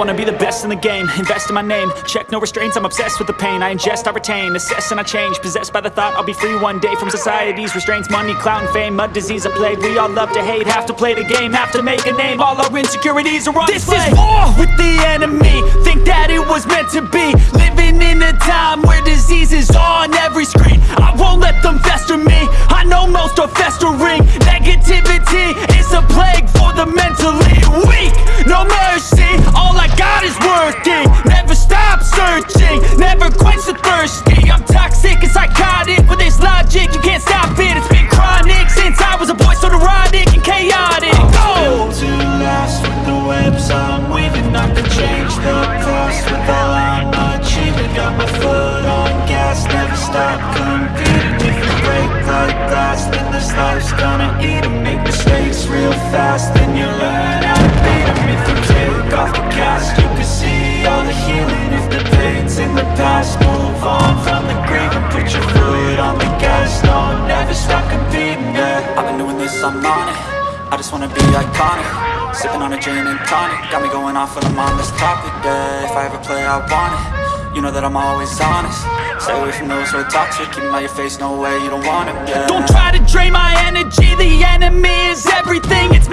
wanna be the best in the game. Invest in my name. Check no restraints I'm obsessed with the pain. I ingest, I retain. Assess and I change. Possessed by the thought I'll be free one day From society's restraints. Money, clout and fame. Mud, disease, a plague. We all love to hate. Have to play the game. Have to make a name. All our insecurities are on This display. is war with the enemy. Think that it was meant to be. Living in a time where disease is on every screen. I won't let them fester me. I know most are festering stop competing. If you break like glass, then this life's gonna eat 'em. Make mistakes real fast, then you learn how to beat 'em. If you take off the cast, you can see all the healing. If the pain's in the past, move on from the grave And put your foot on the gas, no, never stop competing, yeah. I've been doing this, I'm on it. I just wanna be iconic. Sipping on a gin and tonic. Got me going off when I'm on this topic, yeah. If I ever play, I want it You know that I'm always honest. Stay away from those who are toxic. Keep out your face, no way, you don't want it, yeah. Don't try to drain my energy. The enemy is everything. It's